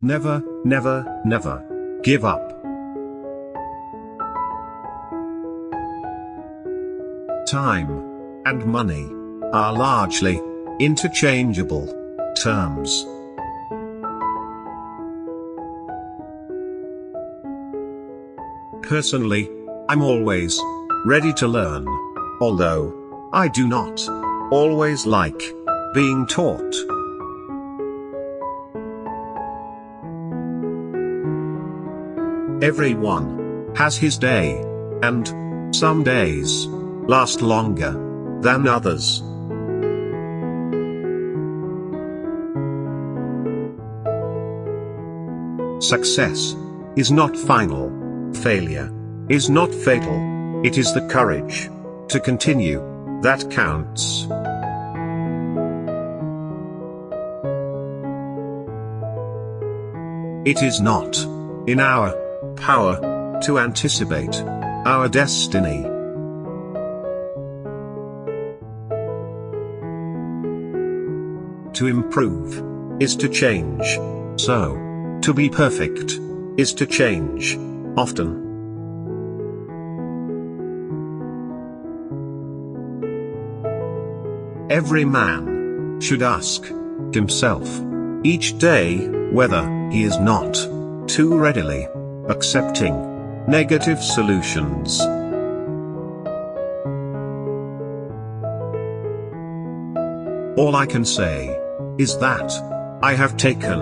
Never, never, never give up. Time and money are largely interchangeable terms. Personally, I'm always ready to learn, although I do not always like being taught. Everyone has his day, and some days last longer than others. Success is not final, failure is not fatal, it is the courage to continue that counts. It is not in our power to anticipate our destiny. To improve is to change. So, to be perfect is to change often. Every man should ask himself each day whether he is not too readily accepting negative solutions. All I can say is that I have taken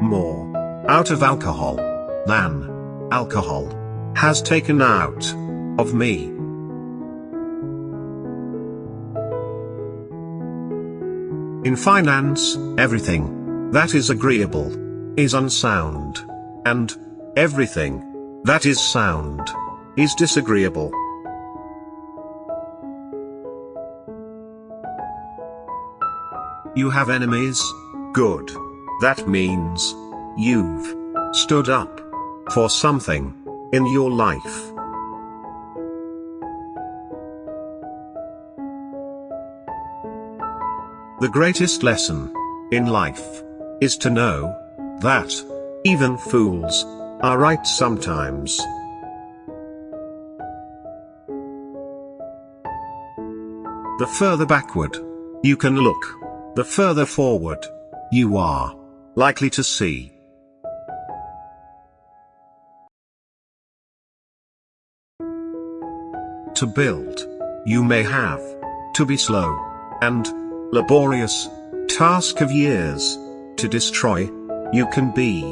more out of alcohol than alcohol has taken out of me. In finance, everything that is agreeable is unsound, and everything that is sound is disagreeable. You have enemies? Good. That means you've stood up for something in your life. The greatest lesson in life is to know that even fools are right sometimes. The further backward you can look, the further forward you are likely to see. To build, you may have to be slow and laborious task of years. To destroy, you can be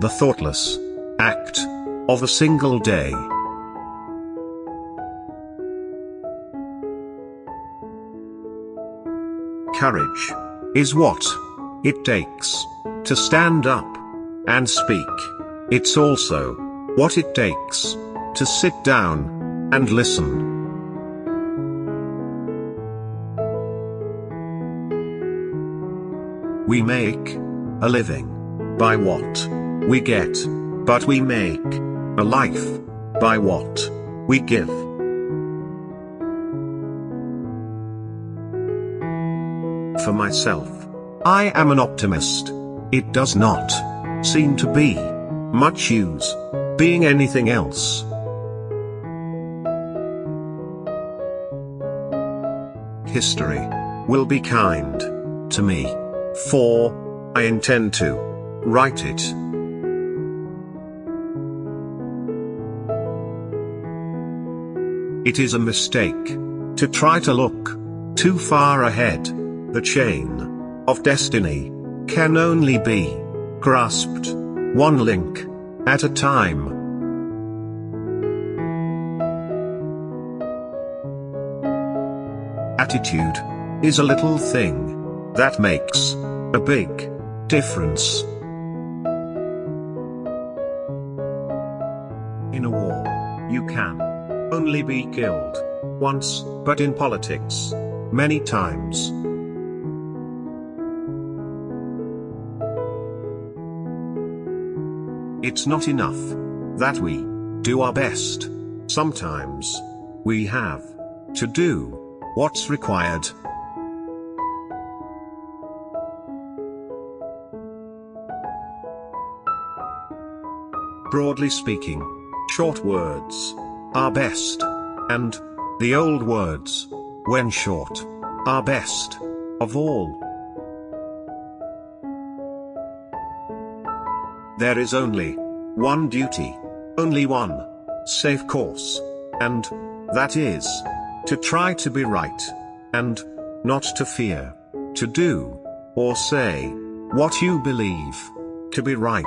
the thoughtless act of a single day. Courage is what it takes to stand up and speak. It's also what it takes to sit down and listen. We make a living by what we get, but we make a life by what we give. For myself, I am an optimist. It does not seem to be much use being anything else. History will be kind to me. For, I intend to write it. It is a mistake to try to look too far ahead. The chain of destiny can only be grasped one link at a time. Attitude is a little thing that makes a big difference. In a war, you can only be killed once, but in politics, many times. It's not enough that we do our best. Sometimes we have to do what's required. broadly speaking, short words are best, and the old words, when short, are best of all. There is only one duty, only one safe course, and that is to try to be right, and not to fear to do or say what you believe to be right.